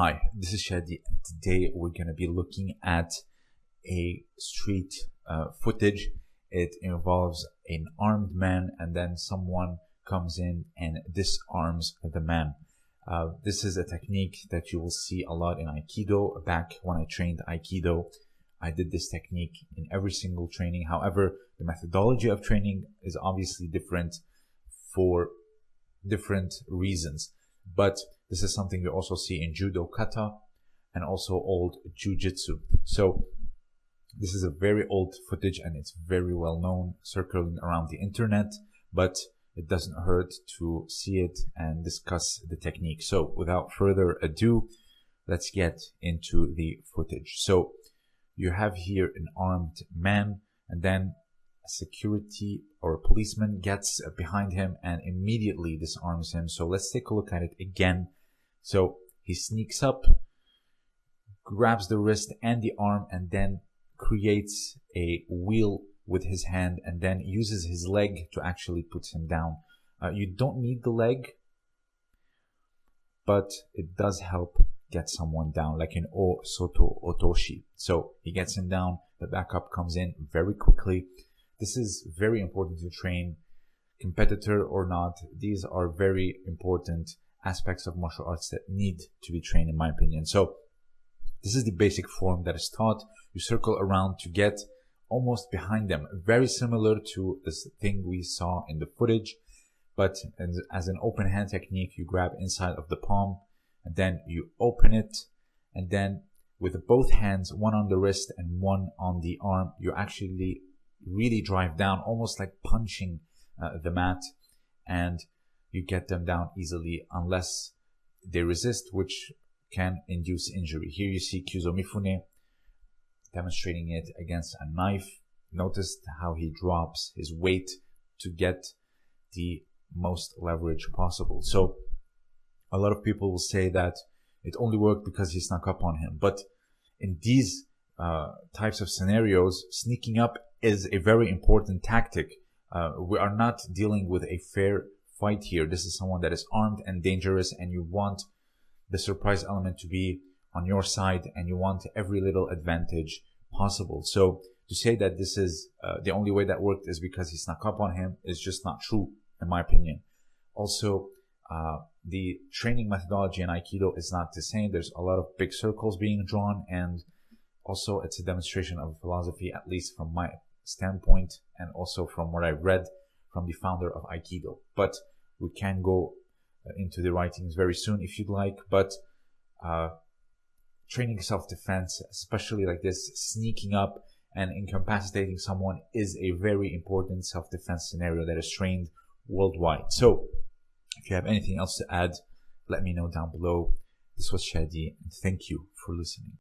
Hi, this is Shadi. Today we're going to be looking at a street uh, footage. It involves an armed man and then someone comes in and disarms the man. Uh, this is a technique that you will see a lot in Aikido. Back when I trained Aikido, I did this technique in every single training. However, the methodology of training is obviously different for different reasons. But this is something you also see in Judo Kata and also old Jujitsu. So this is a very old footage and it's very well known circling around the internet, but it doesn't hurt to see it and discuss the technique. So without further ado, let's get into the footage. So you have here an armed man and then a security or a policeman gets behind him and immediately disarms him. So let's take a look at it again. So he sneaks up, grabs the wrist and the arm and then creates a wheel with his hand and then uses his leg to actually put him down. Uh, you don't need the leg, but it does help get someone down, like in O Soto Otoshi. So he gets him down, the backup comes in very quickly. This is very important to train, competitor or not. These are very important aspects of martial arts that need to be trained, in my opinion. So this is the basic form that is taught. You circle around to get almost behind them, very similar to this thing we saw in the footage. But as an open hand technique, you grab inside of the palm and then you open it and then with both hands, one on the wrist and one on the arm, you actually really drive down, almost like punching uh, the mat, and you get them down easily unless they resist, which can induce injury. Here you see Kyuzo Mifune demonstrating it against a knife. Notice how he drops his weight to get the most leverage possible. So a lot of people will say that it only worked because he snuck up on him. But in these uh, types of scenarios, sneaking up is a very important tactic. Uh, we are not dealing with a fair fight here. This is someone that is armed and dangerous, and you want the surprise element to be on your side, and you want every little advantage possible. So to say that this is uh, the only way that worked is because he snuck up on him is just not true, in my opinion. Also, uh, the training methodology in Aikido is not the same. There's a lot of big circles being drawn, and also it's a demonstration of philosophy, at least from my standpoint and also from what I read from the founder of Aikido. But we can go uh, into the writings very soon if you'd like. But uh, training self-defense, especially like this, sneaking up and incapacitating someone is a very important self-defense scenario that is trained worldwide. So if you have anything else to add, let me know down below. This was Shadi, and thank you for listening.